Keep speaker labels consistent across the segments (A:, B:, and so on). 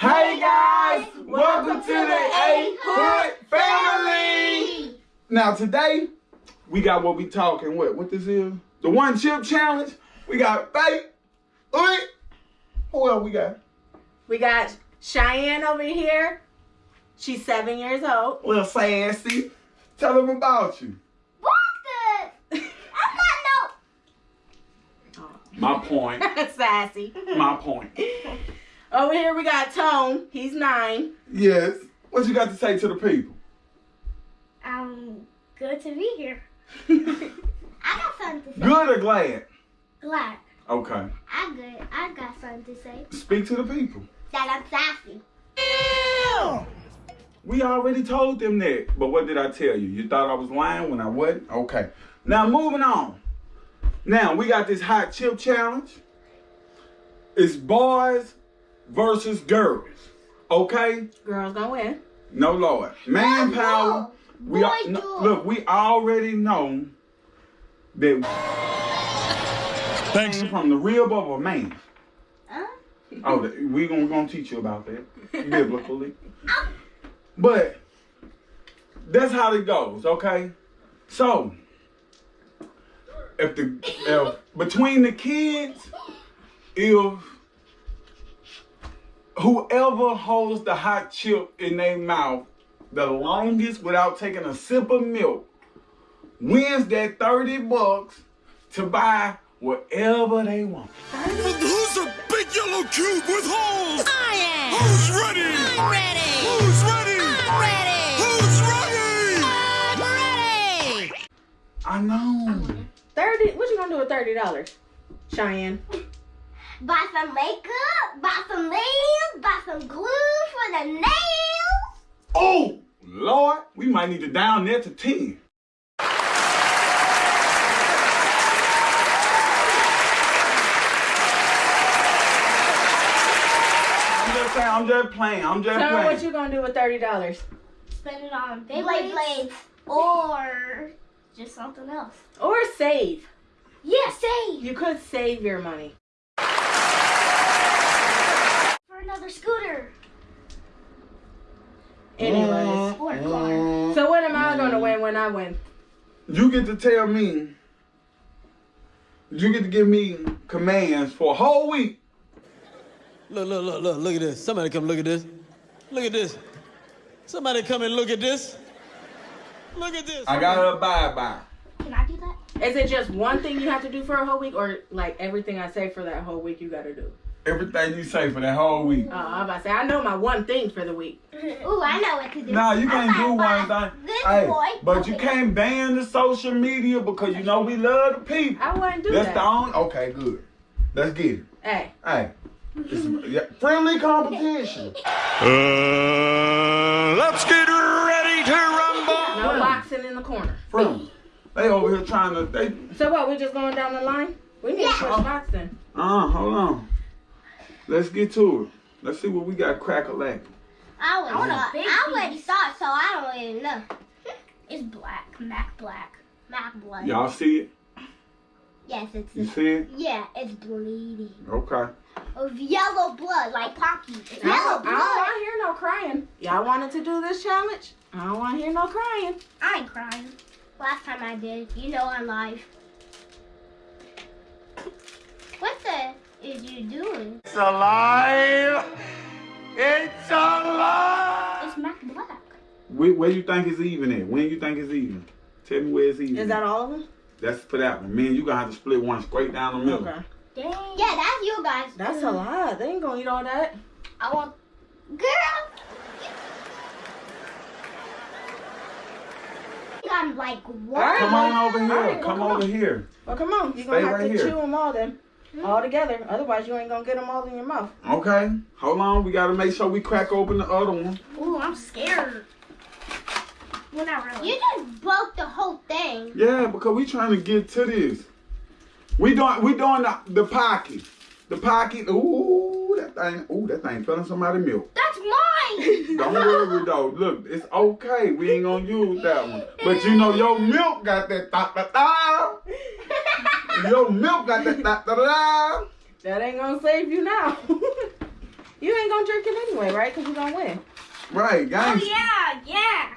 A: Hey guys, welcome to the A Hood family. Now today we got what we talking. What? What this is? The one chip challenge. We got Faith. Oi. Who else we got?
B: We got Cheyenne over here. She's seven years old.
A: Little sassy. Tell them about you.
C: What the? I'm not no.
A: My point.
B: Sassy.
A: My point.
B: Over here we got Tone. He's nine.
A: Yes. What you got to say to the people?
C: not no. Um, good to be here. I got something to say.
A: Good or glad?
C: Glad.
A: Okay.
C: I good. I got something to say.
A: Speak to the people.
C: That I'm sassy.
A: We already told them that. But what did I tell you? You thought I was lying when I wasn't? Okay. Now moving on. Now we got this hot chip challenge. It's boys versus girls. Okay?
B: Girls gonna win.
A: No Lord. Manpower.
C: no.
A: We
C: Boy,
A: al- no, look, we already know that
D: Thanks.
A: came from the rib of a man.
C: Huh?
A: Oh, th- we gonna, gonna teach you about that biblically. But that's how it goes, okay? So if the if between the kids, if whoever holds the hot chip in their mouth the longest without taking a sip of milk wins that 30 bucks to buy whatever they want.
D: Who's a big yellow cube with holes?
E: I am.
D: Who's ready?
E: I'm ready.
D: Who's ready?
E: I'm ready.
D: Who's ready?
E: I'm ready.
A: I know.
B: Thirty. What you gonna do with thirty dollars, Cheyenne?
C: Buy some makeup. Buy some nails. Buy some glue for the nails.
A: Oh, Lord, we might need to down there to 10. I'm just saying, I'm just playing, I'm just
B: Tell me
A: playing.
B: what you gonna do with thirty dollars.
C: Spend it on Beyblade blades or just something else.
B: Or save.
C: Yeah, save
B: You could save your money.
C: for another scooter
B: Anyways.
C: or a car.
B: So what am I gonna win when I win?
A: You get to tell me, you get to give me commands for a whole week.
F: Look, look, look, look, look at this. Somebody come look at this. Look at this. Somebody come and look at this. Look at this.
A: I gotta abide by.
C: Can I do that?
B: Is it just one thing you have to do for a whole week, or like everything I say for that whole week you gotta do?
A: Everything you say for that whole week.
B: Uh, I'm about to say I know my one thing for the week.
C: Ooh, I know what to do.
A: Nah, you can't do one thing. Hey,
C: boy.
A: but you can't ban the social media because you know we love the people.
B: I wouldn't do
A: That's
B: that.
A: That's the only. Okay, good. Let's get it.
B: Hey,
A: Hey, it's, yeah, friendly competition.
D: Uh, let's get ready to rumble.
B: no boxing in the corner.
A: Friendly. They over here trying to. They.
B: So what? We're just going down the line? We need to switch spots then.
A: Uh, hold on. Let's get to it. Let's see what we got crack a lack.
C: I already, saw, I already saw it, so I don't even know. It's black. Mac black. Mac blood.
A: Y'all see it?
C: Yes, it's.
A: You see it?
C: Yeah, it's bleeding.
A: Okay.
C: Of yellow blood, like Pocky. It's
B: I
C: yellow
B: don't, I don't want to hear no crying. Y'all wanted to do this challenge? I don't want to hear no crying.
C: I ain't crying. Last time I did. You know I'm live. What the is you doing?
D: It's alive. It's alive.
C: It's Mac Black.
A: Where, where you think it's even at? When you think it's even? Tell me where it's even.
B: Is that all of them?
A: That's for that one. Man, you gonna have to split one straight down the middle.
B: Okay.
C: Dang. Yeah, that's you guys.
B: That's a lot. They ain't gonna eat all that.
C: I want. Girl. I'm like what?
B: Alright.
A: Come on over here.
B: Alright, well,
A: come,
B: come
A: over
B: on.
A: here.
B: Well, come on. You're
A: Stay
B: gonna have
A: right
B: to
A: here.
B: chew them all then. Mm-hmm. All together. Otherwise, you ain't gonna get them all in your mouth.
A: Okay. Hold on. We gotta make sure we crack open the other one.
C: Ooh, I'm scared. Well, not really. You just broke the whole thing.
A: Yeah, because we trying to get to this. We doing we doing the, the pocket. The pocket. Ooh, that thing. Ooh, that thing fell in somebody's milk.
C: That's mine.
A: Don't worry though. Look, it's okay. We ain't gonna use that one. But you know your milk got that da da da. Your milk got that da da da.
B: That ain't gonna save you now. You ain't gonna drink it anyway, right? Because you gonna win.
A: Right, guys.
C: Oh yeah, yeah.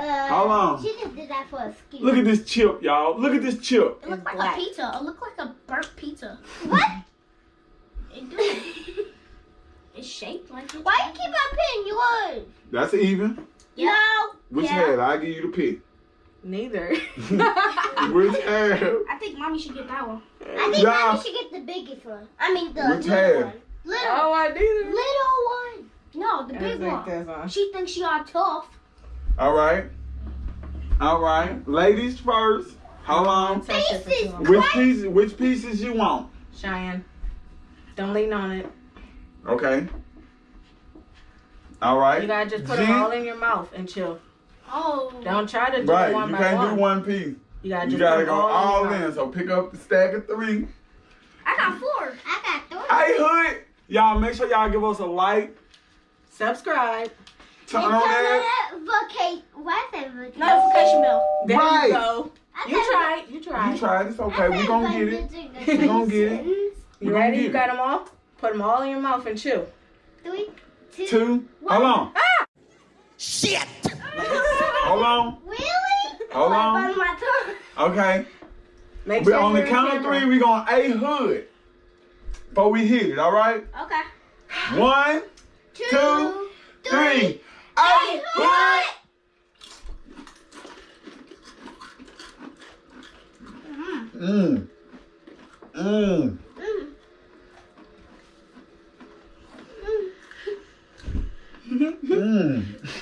C: Uh,
A: Hold on.
C: She just did that for a ski.
A: Look at this chip, y'all. Look at this chip.
C: It looks like
B: black.
C: a pizza. It looks like a burnt pizza. What? it do. it's shaped like. A. Why you keep on picking yours?
A: That's even.
C: No.
A: Which
C: yeah.
A: head? I give you the pick.
B: Neither.
A: Which head?
C: I think mommy should get that one. I
A: Yeah.
C: think mommy should get the biggest one. I mean the
A: Which
C: little
A: head?
C: one. Little.
B: oh, I neither.
C: Little one. No, the
B: I
C: big
B: think
C: one.
B: that's on.
C: She thinks she are tough.
A: All right. All right. Ladies first. How on.
B: Touch it for too long.
A: Which pieces? Which pieces you want?
B: Cheyenne. Don't lean on it.
A: Okay. All right.
B: You gotta just put
A: Jen?
B: them all in your mouth and chill.
C: Oh.
B: Don't try to do
A: Right.
B: it one
A: You
B: by
A: can't
B: one.
A: do one piece.
B: You gotta
A: You
B: just
A: gotta go
B: all,
A: all
B: in.
A: in. So pick up the stack of three.
C: I got four. I got three.
A: Hey Hood, y'all make sure y'all give us a like.
B: Subscribe.
A: Turn
C: And
A: on that.
C: on that voca- Why is that vocation? Notification bell.
B: There
A: Right.
B: you go.
C: I
B: You tried. You tried.
A: You tried. It's okay. We
C: said
A: gonna get it.
C: vocation.
A: We gonna get it.
B: You ready? You got them all? Put them all in your mouth and chew.
C: Three, two,
A: Two. Hold on. Ah!
E: Shit!
A: Hold on.
C: Really?
A: Hold on.
C: on my tongue.
A: Okay.
B: Make
A: We
B: sure
A: on the
B: you're
A: count of three, we're gonna a hood. Before we hit it, all right?
C: Okay.
A: One,
C: Two,
A: two, three. A hood. Mmm. Mmm.
C: Mm.
A: Mmm. Mmm.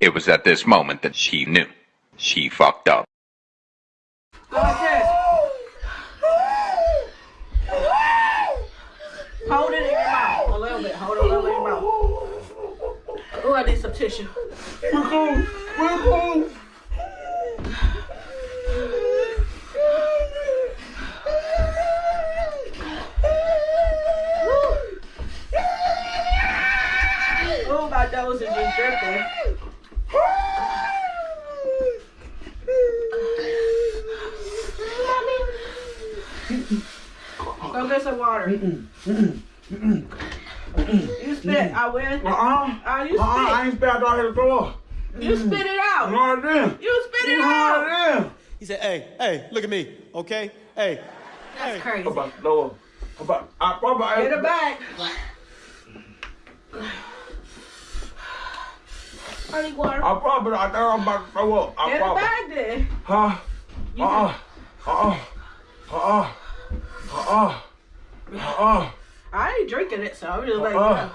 C: it
G: was at this moment that she knew. She fucked up.
B: Hold it in your mouth. A little bit. Hold it a little in your mouth. Oh, I need some tissue.
A: We're cool. We're cool.
B: Oh, my nose is just dripping. Go get some water. You spit. I win.
A: Uh-uh.
B: Uh, you
A: Uh-uh. I
B: spit.
A: ain't spit out here to throw up.
B: You spit it out.
A: Lord damn.
B: You spit it
A: Lord
B: out.
A: damn.
F: He said, hey, hey, look at me, okay? Hey,
B: That's crazy.
A: I'm about to up. I'm about, I probably
B: Get it back.
C: I need water.
A: I probably, I think I'm about to throw up. I
B: Get it back then.
A: Huh?
B: You
A: Uh-uh. Uh-uh. Uh-uh. Uh-uh. Uh-uh.
B: I ain't drinking it, so I'm just like,
A: Uh-uh.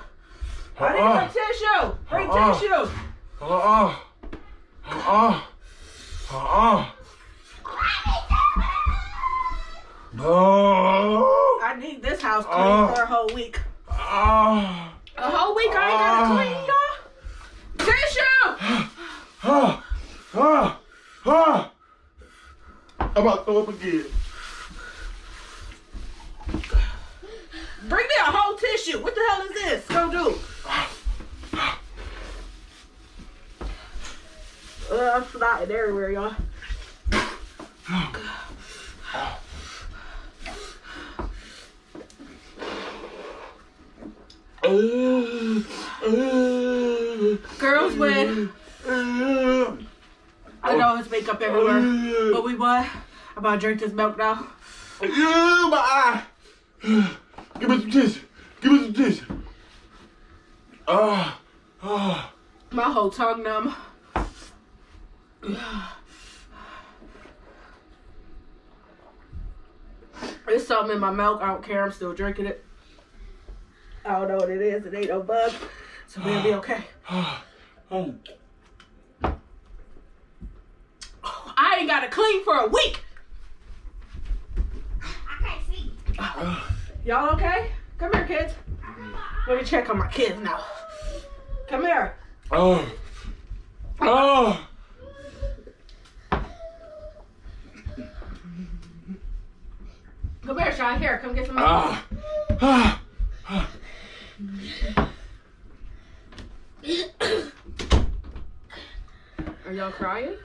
B: I need
A: Uh-uh.
B: tissue. Bring
A: Uh-uh.
B: tissue.
A: Uh-uh. Uh-uh. Uh-uh. No.
B: I need this house clean
A: Uh.
B: for a whole week.
A: Ah.
B: A whole week I ain't gotta
A: Uh.
B: clean, y'all. Tissue.
A: Ah. Ah. Ah. I'm about to throw up again.
B: Bring me a whole tissue. What the hell is this? Go do. Uh, I'm snotting everywhere, y'all. Girls win. I know it's makeup everywhere. But we what? I'm about to drink this milk now.
A: Yeah, my eye. Give me some tissue. Give me some tissue. Ah. Ah.
B: My whole tongue numb. There's something in my milk. I don't care. I'm still drinking it. I don't know what it is. It ain't no bug. So we'll be okay.
A: Oh.
B: I ain't got to clean for a week.
C: I can't see.
B: Y'all okay? Come here, kids. Let me check on my kids now. Come here.
A: Oh. Oh.
B: Come here, Sean. Here, come get some milk.
A: Ah. Ah.
B: Are y'all crying?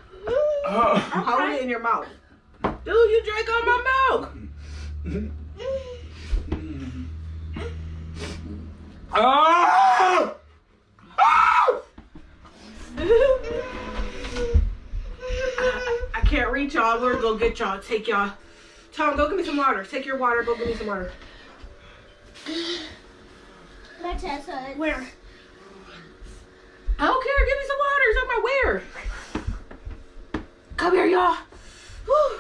A: Ah.
B: Hold it in your mouth. Dude, you drank all my milk.
A: Ah. Ah.
B: I can't reach y'all. We're gonna go get y'all. Take y'all. Tom, go get me some water. Take your water. Go get me some water.
C: My Tessa.
B: Where? I don't care. Give me some water. It's on my where. Come here, y'all. Whew.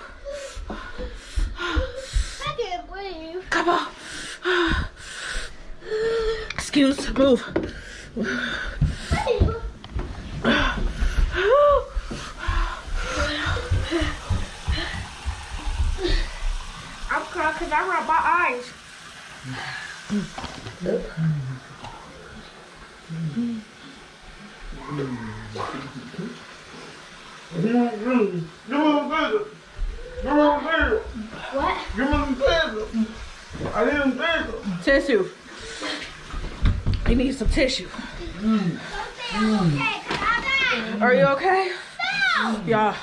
C: I can't breathe.
B: Come on. Move.
C: I'm crying because I rubbed my eyes.
A: Give me some tissue. Give me some tissue.
C: What?
A: Give me some tissue. I need some tissue.
B: Tissue. You need some tissue.
C: Okay, because
B: Are you okay?
C: Mm.
B: Yeah.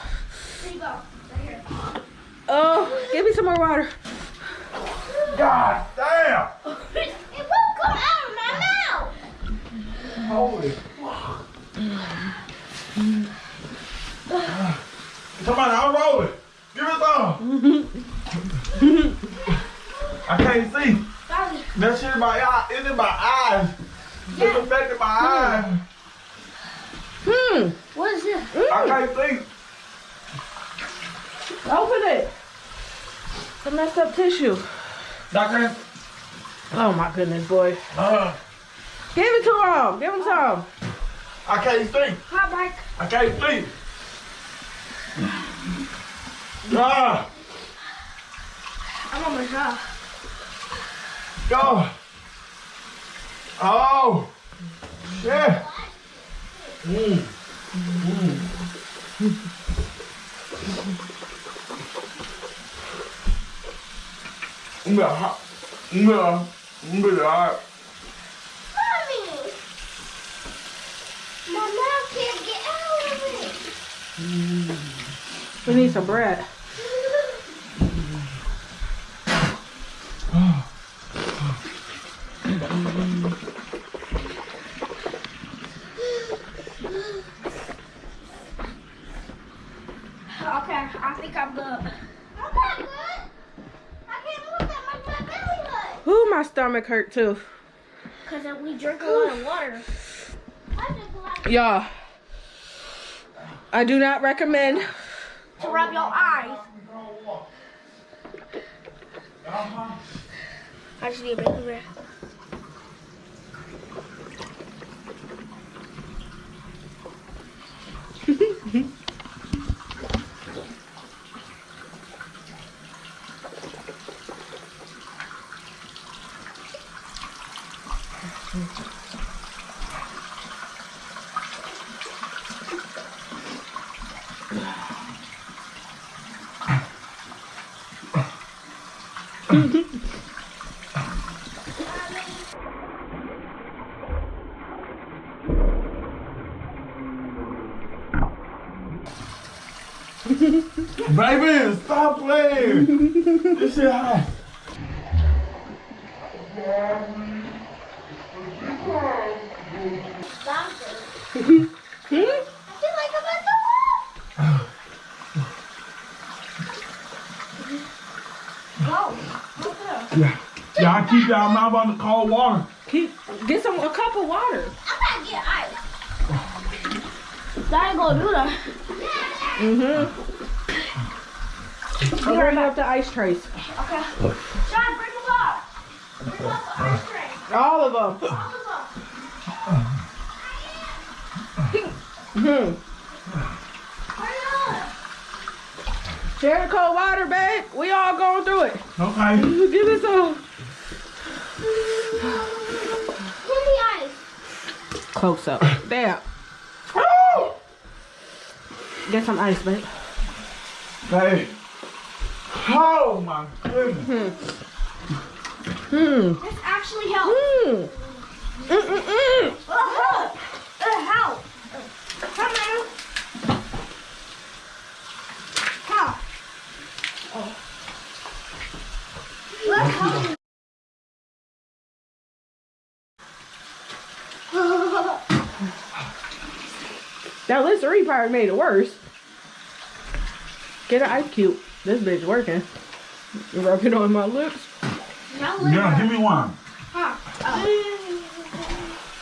C: There you go. Right here.
B: Oh, give me some more water.
A: God damn.
C: It won't come out of my mouth.
A: Holy. Somebody, I'm rolling. Give me some. I can't see. That shit in my eye. It's in my eyes. It's affecting my eyes.
B: Hmm.
C: What is this?
A: I can't see.
B: Open it. Some messed up tissue.
A: Doctor.
B: Oh my goodness, boy.
A: Uh,
B: Give it to him. Give him some.
A: I can't see.
C: Hi, Mike.
A: I can't see. Ah,
C: I'm on my job.
A: go. Oh, shit. Mm. Mm. Yeah, yeah, yeah.
C: Mommy. My mouth can't get out of it.
B: We need some bread. stomach hurt too.
C: Cause we drink a lot of water.
B: Y'all, I do not recommend
C: to rub your eyes. I just need a baby breath. Mm-hmm.
A: Baby, stop playing. this shit hot.
C: I feel like I'm at the wall.
A: Yeah. Y'all keep y'all mouth on the cold water.
B: Keep, get some a cup of water.
C: I'm gonna get ice. That ain't gonna do that.
B: Mm-hmm. I'm bringing up the ice trays.
C: Okay. John, bring them up. Bring up the ice trays.
B: All of them.
C: All of them.
B: Hmm.
C: Hurry up.
B: Share the cold water, babe. We all going through it.
A: Okay.
B: Give me some.
C: Give me ice.
B: Close up. There. Get some ice, babe.
A: Hey. Oh my goodness.
B: Hmm.
C: This actually helps.
B: Hmm. Mm-mm-mm.
C: Uh-huh. It helps. Come on. How? Oh. Let's help.
B: That Listerine probably made it worse. Get an ice cube. This bitch working. Rub it on my lips.
C: Now
A: Yeah, give me one. Oh.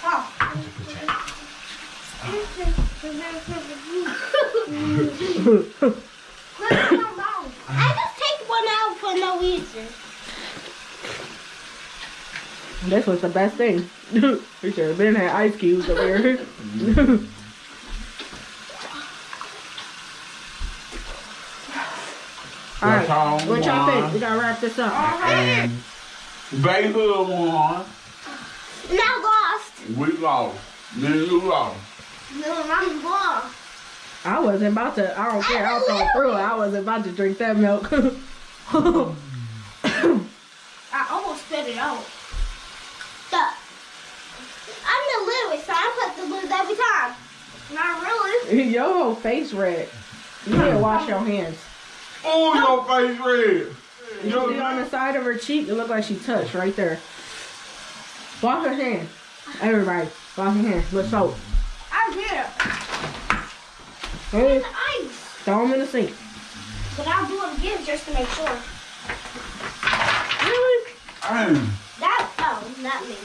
C: Huh. I just take one out for no reason.
B: This was the best thing. we should have been had ice cubes over here. All right,
A: That's all
B: what y'all think?
A: one.
B: We gotta wrap this up.
A: And Baby won.
C: Now lost.
A: We lost. Then you lost.
C: No, I'm lost.
B: I wasn't about to. I don't care. I'll go through it. I wasn't about to drink that milk.
C: I almost spit it out. The, I'm the Louis, so I put the lid every time. Not really.
B: Your whole face red. You need to wash your hands.
A: Oh, your face red.
B: You see on the side of her cheek, it looked like she touched right there. Wash her hands. Everybody, wash your hands with soap.
C: I did.
B: Hey,
C: The ice.
B: throw them in the sink.
C: But I'll do it again just to make sure.
B: Really?
A: Damn.
C: That, oh, not me.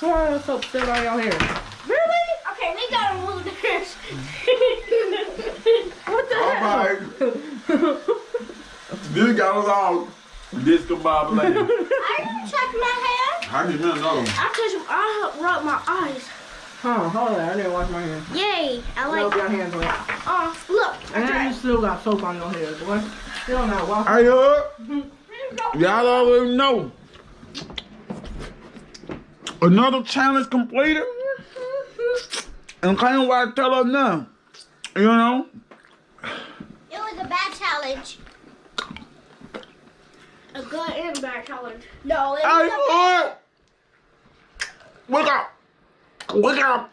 B: Why is soap still on your hair?
C: Really? Okay, we gotta move this.
B: What the
A: All
B: hell?
A: right. this got us all discombobulated.
C: I didn't check my hair.
A: I need me another one.
C: I touched, I rubbed my eyes.
B: Huh, hold on. I didn't wash my hands.
C: Yay, I
B: Rub
C: like
B: your hands wet.
C: Oh, look.
B: And then you still got soap on your hair, boy. Still not washing.
A: Hey, uh, up. Y'all already know. Another challenge completed. And can't wait to tell her now. You know?
C: It was a bad challenge. A good and bad challenge. No, it was
A: up. Wake up. Wake up.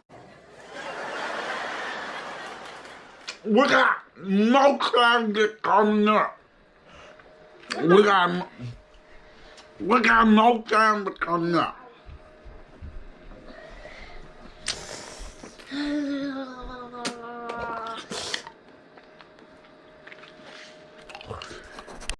A: We got no time get coming up. We got, we got no time to come up.
C: A